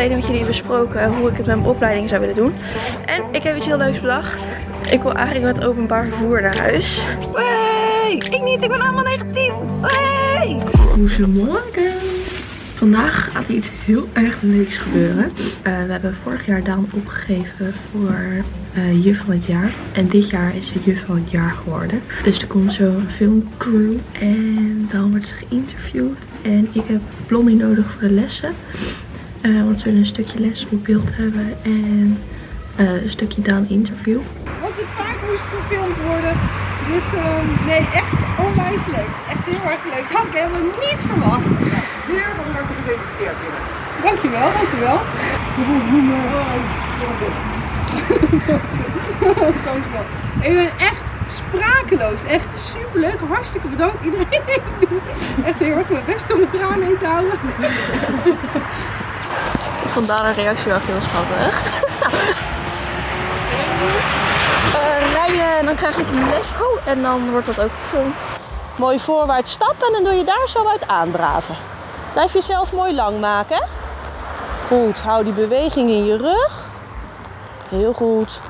geleden met jullie besproken hoe ik het met mijn opleiding zou willen doen. En ik heb iets heel leuks bedacht. Ik wil eigenlijk met openbaar vervoer naar huis. Hey, ik niet, ik ben allemaal negatief. Hey. Goedemorgen. Vandaag gaat er iets heel erg leuks gebeuren. Eh, we hebben vorig jaar Daan opgegeven voor uh, juf van het jaar. En dit jaar is ze juf van het jaar geworden. Dus er komt zo een filmcrew. En dan wordt ze geïnterviewd. En ik heb Blondie nodig voor de lessen. Uh, want ze een stukje les op beeld hebben. En een stukje Daan interview. Want het paard moest gefilmd worden. Dus uh, nee, echt onwijs leuk. Echt heel erg leuk. Dat had ik helemaal niet verwacht. Ja, zeer harte gefeliciteerd. Dankjewel, dankjewel. dankjewel. Ik ben echt sprakeloos. Echt super leuk. Hartstikke bedankt iedereen. Echt heel erg mijn best om mijn tranen in te houden. Ik vond daar een reactie wel heel schattig. Uh, rijden en dan krijg ik les. Oh, en dan wordt dat ook gefilmd. Mooi voorwaarts stappen en dan doe je daar zo uit aandraven. Blijf jezelf mooi lang maken. Goed, hou die beweging in je rug. Heel goed.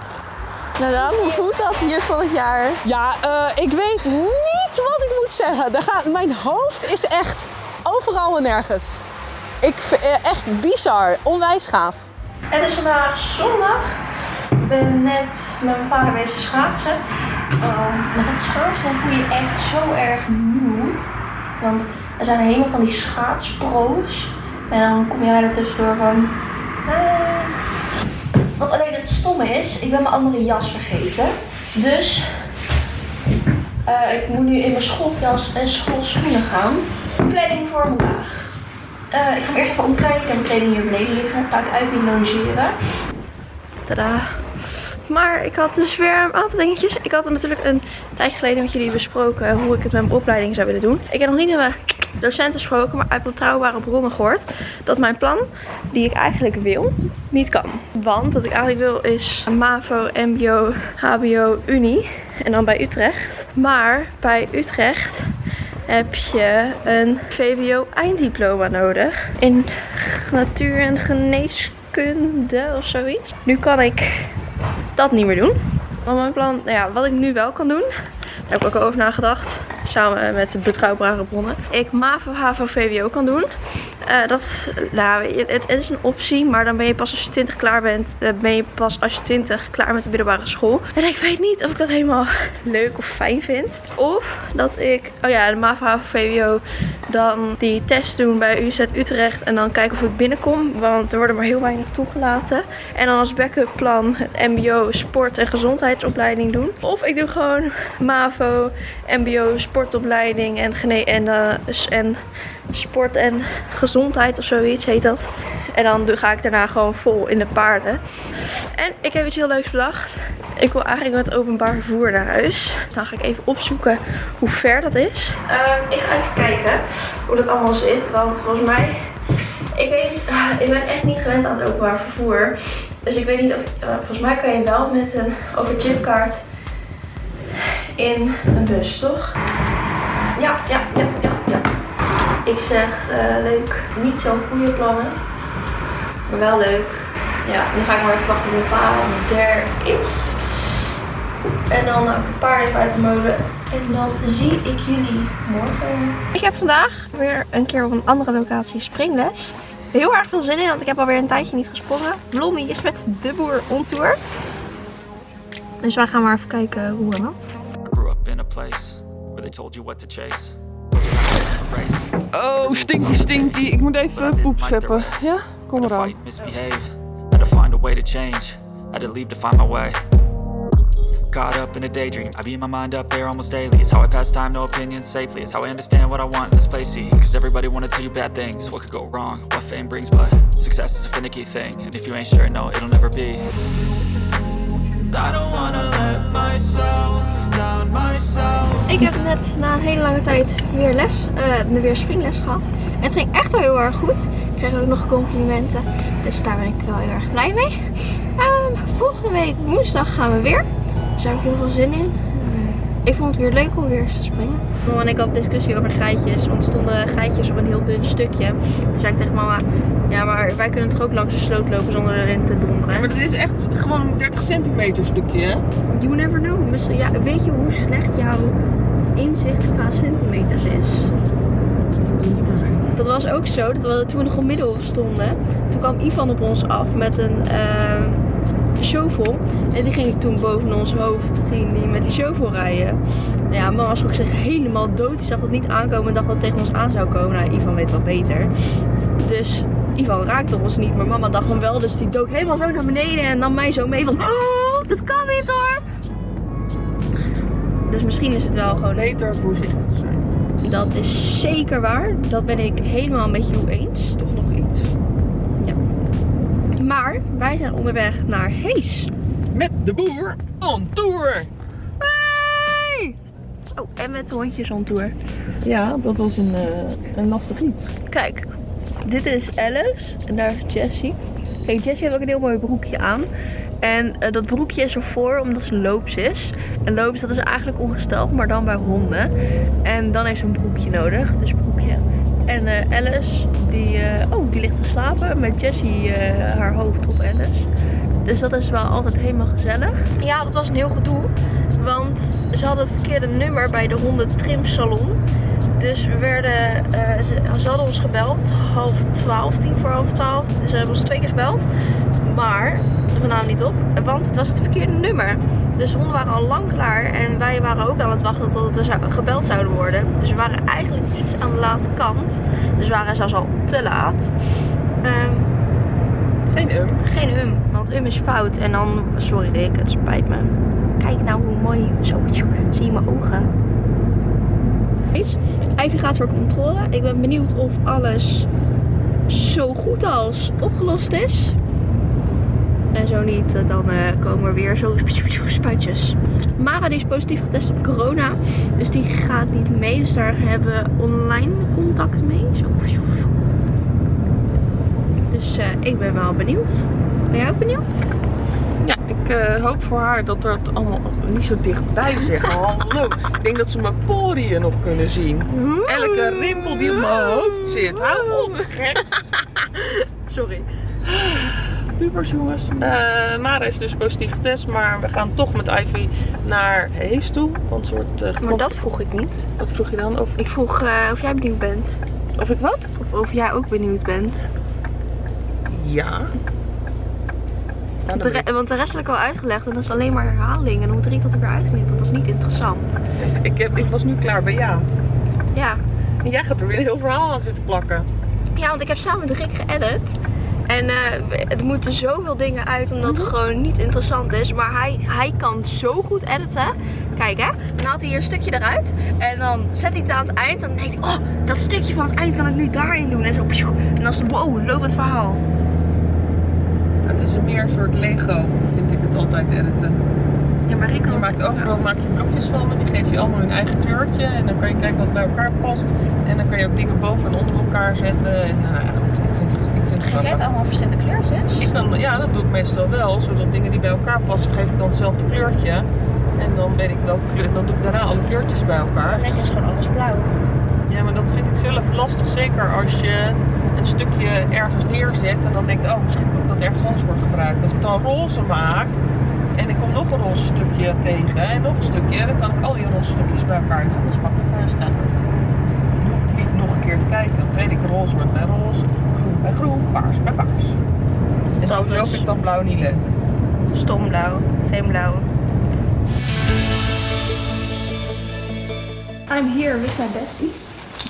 Nou dan, hoe voelt dat, juf van het jaar? Ja, uh, ik weet niet wat ik moet zeggen. Gaat, mijn hoofd is echt overal en nergens. Ik, echt bizar, onwijs gaaf. Het is vandaag zondag. Ik ben net met mijn vader bezig schaatsen. Met dat schaatsen voel je echt zo erg moe. Want er zijn helemaal van die schaatspro's. En dan kom jij er tussendoor van... Uh. Wat alleen het stomme is, ik ben mijn andere jas vergeten. Dus uh, ik moet nu in mijn schooljas en schoolschoenen gaan. Kleding voor vandaag. Uh, ik ga hem eerst even omkleden. Ik heb mijn kleding hier beneden liggen. Ga ik uit logeren. Tada. Maar ik had dus weer een aantal dingetjes. Ik had natuurlijk een tijdje geleden met jullie besproken hoe ik het met mijn opleiding zou willen doen. Ik heb nog niet met mijn docenten gesproken, maar uit betrouwbare bronnen gehoord dat mijn plan, die ik eigenlijk wil, niet kan. Want wat ik eigenlijk wil is MAVO, MBO, HBO, Unie en dan bij Utrecht. Maar bij Utrecht heb je een VWO einddiploma nodig in natuur en geneeskunde of zoiets. Nu kan ik dat niet meer doen. Want mijn plan, nou ja, wat ik nu wel kan doen, daar heb ik ook over nagedacht. Samen met betrouwbare bronnen. Ik MAVO, HAVO, VWO kan doen. Uh, dat, nou, het, is een optie, maar dan ben je pas als je 20 klaar bent, uh, ben je pas als je 20 klaar met de middelbare school. En ik weet niet of ik dat helemaal leuk of fijn vind. Of dat ik, oh ja, de MAVO, VWO, dan die test doen bij UZ Utrecht en dan kijken of ik binnenkom. Want er worden maar heel weinig toegelaten. En dan als backup plan het MBO sport- en gezondheidsopleiding doen. Of ik doe gewoon MAVO, MBO sportopleiding en, gene en, uh, en sport en gezondheid of zoiets heet dat. En dan ga ik daarna gewoon vol in de paarden. En ik heb iets heel leuks bedacht. Ik wil eigenlijk met openbaar vervoer naar huis. Dan ga ik even opzoeken hoe ver dat is. Uh, ik ga even kijken hoe dat allemaal zit. Want volgens mij, ik weet, uh, ik ben echt niet gewend aan het openbaar vervoer. Dus ik weet niet of, uh, volgens mij kan je wel met een overchipkaart in een bus, toch? Ja, ja, ja. Ik zeg uh, leuk, niet zo'n goede plannen, maar wel leuk. Ja, nu ga ik maar even wachten tot mijn pa er is. En dan haal ik het paard even uit de molen. En dan zie ik jullie morgen. Ik heb vandaag weer een keer op een andere locatie springles. Heel erg veel zin in, want ik heb alweer een tijdje niet gesprongen. Blondie is met de boer on tour. Dus wij gaan maar even kijken hoe en wat. Oh, stinky stinky. Ik moet even poep scheppen. Ja, kom eraan. Caught up in a daydream. I beat my mind up there almost daily. It's how I pass time, no opinions safely. It's how I understand what I want in this place, see Cause everybody wanna tell you bad things. What could go wrong, what fame brings But success is a finicky thing. And if you ain't sure, no, it'll never be Ik heb net na een hele lange tijd weer les, uh, weer springles gehad. En het ging echt wel heel erg goed. Ik kreeg ook nog complimenten. Dus daar ben ik wel heel erg blij mee. Um, volgende week woensdag gaan we weer. Daar heb ik heel veel zin in. Ik vond het weer leuk om weer eens te springen. Mama en ik hadden discussie over geitjes, want er stonden geitjes op een heel dun stukje. Toen zei ik tegen mama, ja maar wij kunnen toch ook langs de sloot lopen zonder erin te donderen. Ja, maar dit is echt gewoon een 30 centimeter stukje, hè? You never know. Misschien, ja, weet je hoe slecht jouw inzicht qua centimeters is? Dat was ook zo, dat we toen we nog op Middelhof stonden. Toen kwam Ivan op ons af met een uh, shovel. En die ging toen boven ons hoofd ging die met die shovel rijden. Nou ja, mama was ook zich helemaal dood. Die zag dat niet aankomen en dacht dat het tegen ons aan zou komen. Nou, Ivan weet wel beter. Dus Ivan raakte ons niet, maar mama dacht hem wel. Dus die dook helemaal zo naar beneden en nam mij zo mee van... Oh, dat kan niet hoor! Dus misschien is het wel gewoon... Beter voorzichtig zijn. Dat is zeker waar. Dat ben ik helemaal met jou eens. Toch. Maar wij zijn onderweg naar Hees. Met de boer on tour. Hey! Oh, en met de hondjes on tour. Ja, dat was een, uh, een lastig iets. Kijk, dit is Alice en daar is Jessie. Kijk, Jessie heeft ook een heel mooi broekje aan. En uh, dat broekje is ervoor omdat ze loops is. En loops dat is eigenlijk ongesteld, maar dan bij honden. En dan heeft ze een broekje nodig, dus broekje. En uh, Alice, die, uh, oh, die ligt te slapen met Jessie haar hoofd op Alice. Dus dat is wel altijd helemaal gezellig. Ja, dat was een heel gedoe. Want ze hadden het verkeerde nummer bij de hondentrimsalon. Dus we werden, ze, ze, hadden ons gebeld, half twaalf, tien voor half twaalf. Ze hebben ons twee keer gebeld. Maar we namen niet op, want het was het verkeerde nummer. Dus de honden waren al lang klaar en wij waren ook aan het wachten tot we gebeld zouden worden. Dus we waren eigenlijk iets aan de late kant. Dus we waren zelfs al te laat. Um, geen um. Geen um, want um is fout. En dan, sorry Rick, het spijt me. Kijk nou hoe mooi, zo, zie je mijn ogen. Ivy gaat voor controle. Ik ben benieuwd of alles zo goed als opgelost is. En zo niet, dan uh, komen er weer zo spuitjes. Mara die is positief getest op corona. Dus die gaat niet mee. Dus daar hebben we online contact mee. Zo. Dus uh, ik ben wel benieuwd. Ben jij ook benieuwd? Ja, ik uh, hoop voor haar dat er het allemaal niet zo dichtbij zeggen. Hallo. Ik denk dat ze mijn poriën nog kunnen zien. Elke rimpel die op mijn hoofd zit. Hou op. Sorry. Pubers jongens. Uh, Mara is dus positief getest, maar we gaan toch met Ivy naar Hees toe. Want ze wordt, uh, maar dat vroeg ik niet. Wat vroeg je dan? Of... Ik vroeg uh, of jij benieuwd bent. Of ik wat? Of of jij ook benieuwd bent. Ja. Want de, want de rest heb ik al uitgelegd en dat is alleen maar herhaling. En hoe drie dat ik weer uitknip, want dat is niet interessant. Ik, heb, ik was nu klaar bij ja. Ja. En jij gaat er weer een heel verhaal aan zitten plakken. Ja, want ik heb samen met Rick geëdit. En uh, er moeten zoveel dingen uit omdat het gewoon niet interessant is. Maar hij, hij kan zo goed editen. Kijk hè, dan haalt hij hier een stukje eruit. En dan zet hij het aan het eind. En dan denkt hij, oh, dat stukje van het eind kan ik nu daarin doen. En zo, en dan is het, wow, loopt het verhaal. Het is meer een soort Lego, vind ik het altijd editen. Ja, maar Rick Je maakt overal maak je blokjes van en die geef je allemaal hun eigen kleurtje. En dan kan je kijken wat bij elkaar past. En dan kan je ook dingen boven en onder elkaar zetten. En nou ja, goed, Geef jij het allemaal verschillende kleurtjes? Ik kan, ja, dat doe ik meestal wel. Zodat dingen die bij elkaar passen, geef ik dan hetzelfde kleurtje. En dan weet ik welke kleur, dan doe ik daarna alle kleurtjes bij elkaar. Rick is gewoon alles blauw. Ja, maar dat vind ik zelf lastig. Zeker als je een stukje ergens neerzet en dan denkt, oh misschien kan ik dat ergens anders voor gebruiken. Als ik dan roze maak en ik kom nog een roze stukje tegen en nog een stukje, dan kan ik al die roze stukjes bij elkaar doen. Dat is makkelijk staan. Dan hoef ik niet nog een keer te kijken. Dan weet ik roze wordt bij roze, bij groen, paars bij paars. En sowieso vind ik dan blauw niet leuk. Stom blauw, geen blauw. I'm here with my bestie.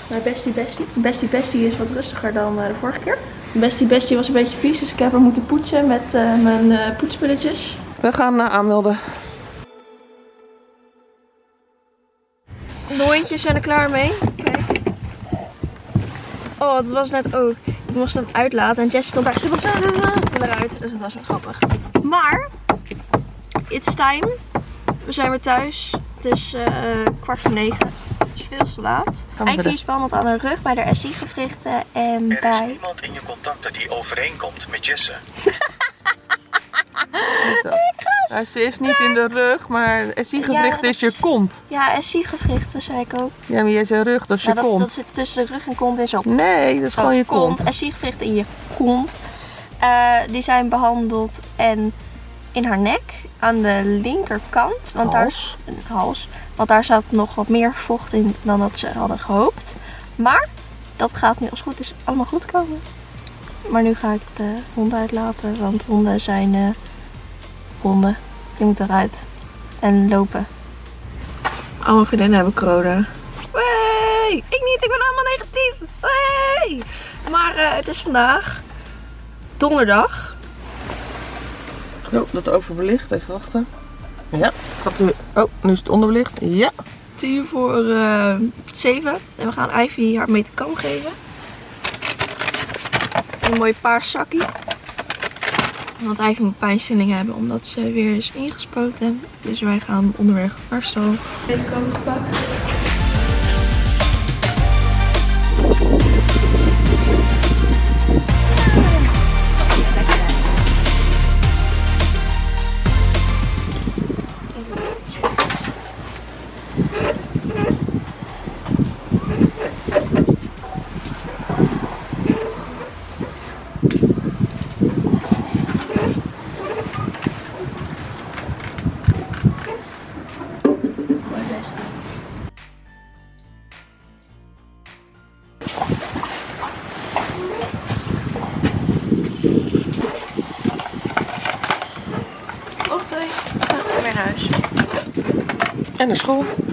Mijn bestie bestie. Bestie bestie is wat rustiger dan uh, de vorige keer. Bestie bestie was een beetje vies, dus ik heb haar moeten poetsen met uh, mijn uh, poetspulletjes. We gaan aanmelden. De hondjes zijn er klaar mee. Kijk. Oh, dat was net ook. Ik moest hem uitlaten en Jess stond daar. Was eruit. Dus dat was wel grappig. Maar, it's time. We zijn weer thuis. Het is kwart voor negen veel te laat. Ivy is behandeld aan de rug bij de SI-gewrichten en er bij... is niemand in je contacten die overeenkomt met Jesse. Nou, ze is niet in de rug, maar SI-gewricht Ja, is je is- kont. Ja, SI-gewrichten zei ik ook. Ja, maar jij zei rug, dat is je dat, kont. dat zit tussen de rug en kont en zo. Nee, dat is gewoon je kont. SI-gewrichten in je kont. Eh, die zijn behandeld en in haar nek aan de linkerkant. Want daar Hals. een hals. Want daar zat nog wat meer vocht in dan dat ze hadden gehoopt. Maar dat gaat nu als goed is allemaal goed komen. Maar nu ga ik de honden uitlaten. Want honden zijn eh, honden. Die moeten eruit. En lopen. Alle vriendinnen hebben corona. Wey! Ik niet, ik ben allemaal negatief. Wey! Maar eh, het is vandaag donderdag. Oh, dat overbelicht. Even wachten. Ja. Gaat u... Oh, nu is het onderbelicht. Ja. Tien voor eh, zeven. En we gaan Ivy haar metacam geven. Een mooi paars zakkie. Want Ivy moet pijnstilling hebben omdat ze weer is ingespoten. Dus wij gaan onderweg naar stal. Metacam gepakt. Op